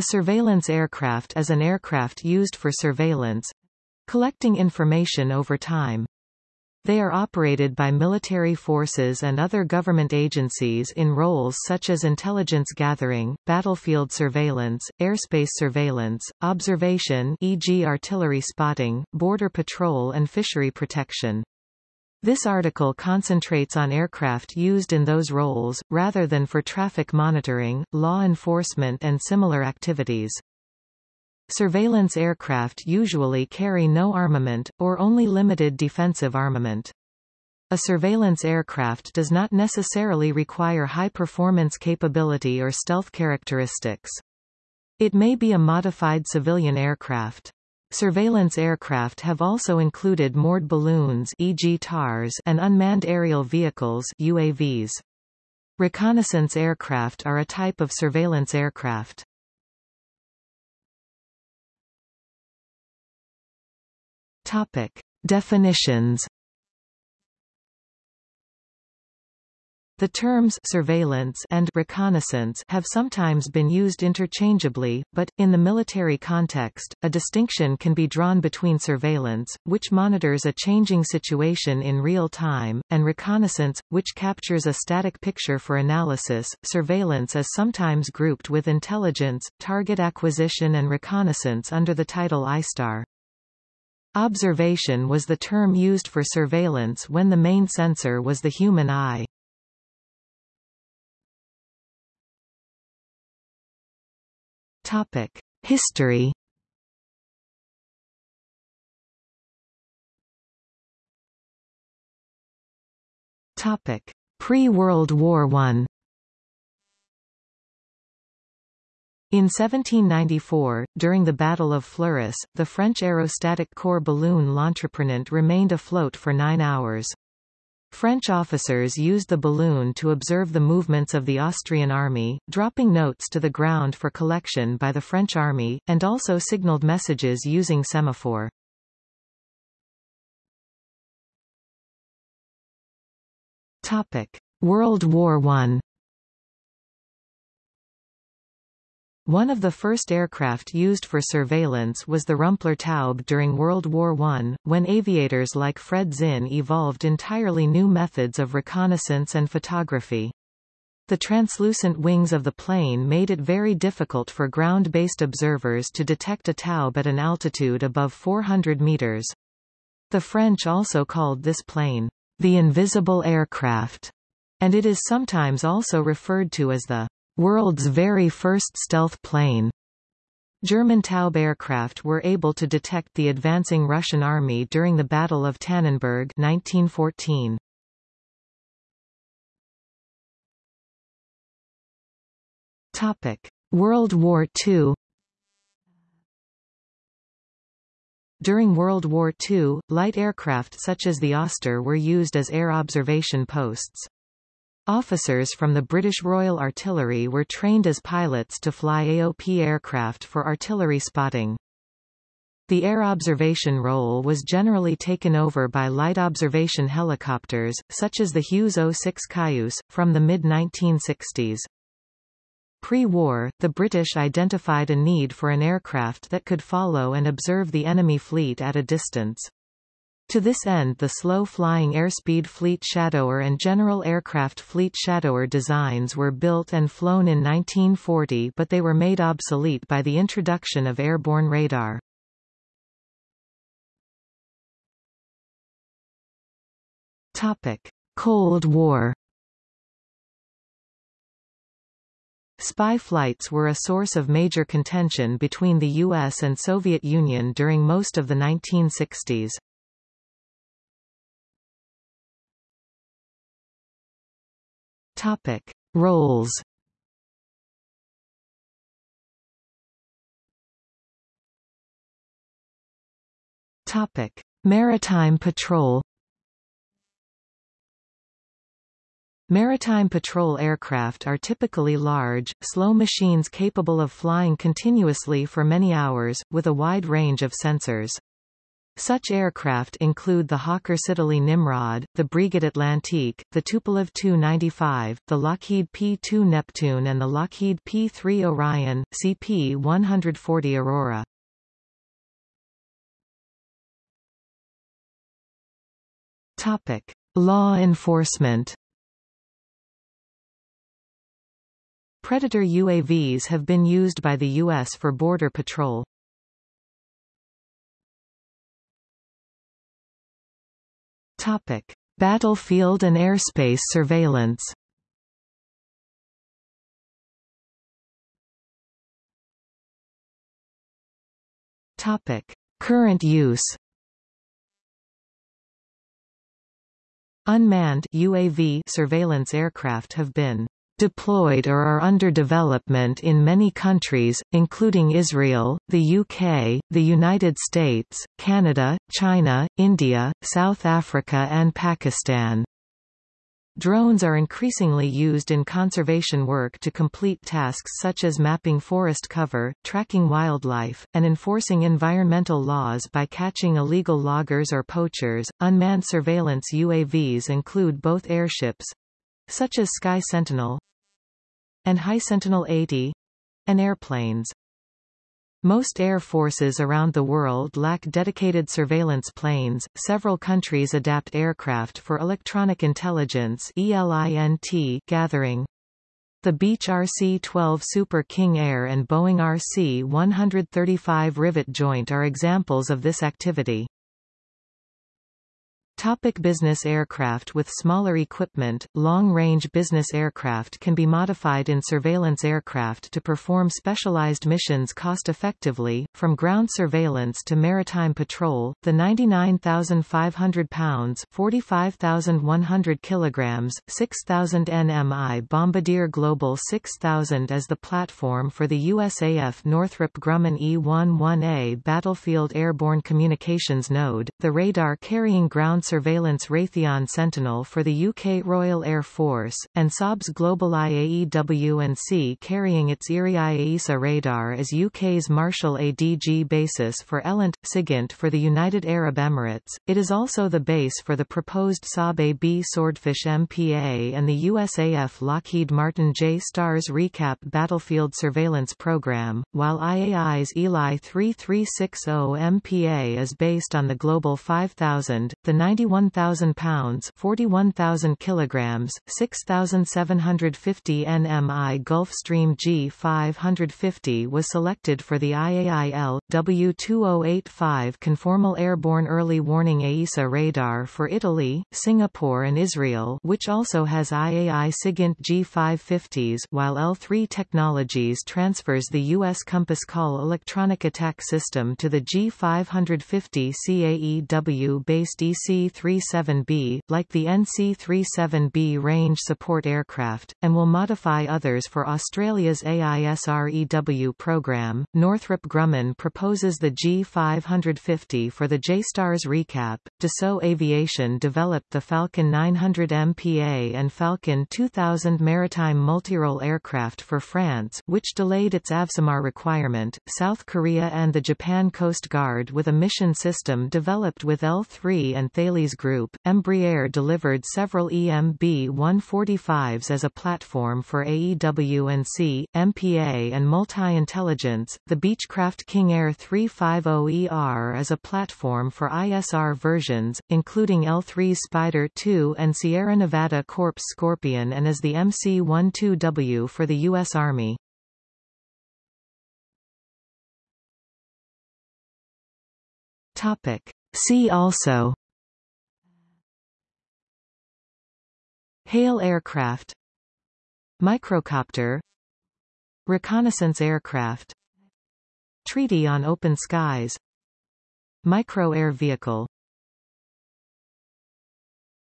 A surveillance aircraft is an aircraft used for surveillance, collecting information over time. They are operated by military forces and other government agencies in roles such as intelligence gathering, battlefield surveillance, airspace surveillance, observation e.g. artillery spotting, border patrol and fishery protection. This article concentrates on aircraft used in those roles, rather than for traffic monitoring, law enforcement and similar activities. Surveillance aircraft usually carry no armament, or only limited defensive armament. A surveillance aircraft does not necessarily require high-performance capability or stealth characteristics. It may be a modified civilian aircraft. Surveillance aircraft have also included moored balloons e.g. TARS and unmanned aerial vehicles UAVs. Reconnaissance aircraft are a type of surveillance aircraft. Topic. Definitions The terms surveillance and reconnaissance have sometimes been used interchangeably, but, in the military context, a distinction can be drawn between surveillance, which monitors a changing situation in real time, and reconnaissance, which captures a static picture for analysis. Surveillance is sometimes grouped with intelligence, target acquisition and reconnaissance under the title ISTAR. Observation was the term used for surveillance when the main sensor was the human eye. Topic: History. Topic: Pre-World War I. In 1794, during the Battle of Fleurus, the French aerostatic corps balloon L'Entreprenant remained afloat for nine hours. French officers used the balloon to observe the movements of the Austrian army, dropping notes to the ground for collection by the French army, and also signaled messages using semaphore. World War I One of the first aircraft used for surveillance was the Rumpler Taube during World War I, when aviators like Fred Zinn evolved entirely new methods of reconnaissance and photography. The translucent wings of the plane made it very difficult for ground-based observers to detect a taube at an altitude above 400 meters. The French also called this plane, the invisible aircraft, and it is sometimes also referred to as the world's very first stealth plane. German Taube aircraft were able to detect the advancing Russian army during the Battle of Tannenberg 1914. Topic: World War II During World War II, light aircraft such as the Auster were used as air observation posts. Officers from the British Royal Artillery were trained as pilots to fly AOP aircraft for artillery spotting. The air observation role was generally taken over by light observation helicopters, such as the Hughes OH-6 Cayuse, from the mid-1960s. Pre-war, the British identified a need for an aircraft that could follow and observe the enemy fleet at a distance. To this end the slow-flying Airspeed Fleet Shadower and General Aircraft Fleet Shadower designs were built and flown in 1940 but they were made obsolete by the introduction of airborne radar. Cold War Spy flights were a source of major contention between the US and Soviet Union during most of the 1960s. Topic: Roles. Topic: Maritime patrol. Maritime patrol aircraft are typically large, slow machines capable of flying continuously for many hours, with a wide range of sensors. Such aircraft include the Hawker Siddeley Nimrod, the Breguet Atlantique, the Tupolev Tu-95, the Lockheed P-2 Neptune and the Lockheed P-3 Orion, CP-140 Aurora. Topic: Law enforcement. Predator UAVs have been used by the U.S. for border patrol. Topic: Battlefield and airspace surveillance. Topic: Current use. Unmanned UAV surveillance aircraft have been deployed or are under development in many countries, including Israel, the UK, the United States, Canada, China, India, South Africa and Pakistan. Drones are increasingly used in conservation work to complete tasks such as mapping forest cover, tracking wildlife, and enforcing environmental laws by catching illegal loggers or poachers. Unmanned surveillance UAVs include both airships such as Sky Sentinel and High Sentinel 80 and airplanes. Most air forces around the world lack dedicated surveillance planes. Several countries adapt aircraft for electronic intelligence (ELINT) gathering. The Beech RC-12 Super King Air and Boeing RC-135 Rivet Joint are examples of this activity. Topic business aircraft With smaller equipment, long-range business aircraft can be modified in surveillance aircraft to perform specialized missions cost-effectively, from ground surveillance to maritime patrol. The 99,500 pounds (45,100 kilograms, 6,000 nmi Bombardier Global 6000 is the platform for the USAF Northrop Grumman E-11A Battlefield Airborne Communications Node, the radar-carrying ground surveillance Raytheon Sentinel for the UK Royal Air Force, and Saab's GlobalEye AEW&C carrying its Erieye AESA radar as UK's Marshall ADG basis for ELINT, SIGINT for the United Arab Emirates. It is also the base for the proposed Saab AB Swordfish MPA and the USAF Lockheed Martin J-STARS ReCAP battlefield surveillance program, while IAI's Eli 3360 MPA is based on the Global 5000, the 90 91,000 pounds 41,000 kilograms, 6,750 nmi Gulfstream G550 was selected for the IAIL, W2085 conformal airborne early warning AESA radar for Italy, Singapore and Israel which also has IAI SIGINT G550s while L3 Technologies transfers the U.S. Compass Call electronic attack system to the G550 CAEW-based EC NC-37B, like the NC-37B range support aircraft, and will modify others for Australia's AISREW program. Northrop Grumman proposes the G550 for the JSTARS ReCAP. Dassault Aviation developed the Falcon 900 MPA and Falcon 2000 maritime multirole aircraft for France, which delayed its AVSMR requirement. South Korea and the Japan Coast Guard with a mission system developed with L3 and Group, Embraer delivered several EMB-145s as a platform for AEW&C, MPA and multi-intelligence. The Beechcraft King Air 350ER as a platform for ISR versions, including L3 Spider 2 and Sierra Nevada Corps Scorpion and as the MC-12W for the U.S. Army. Topic. See also HALE aircraft. Microcopter. Reconnaissance aircraft. Treaty on Open Skies. Micro air vehicle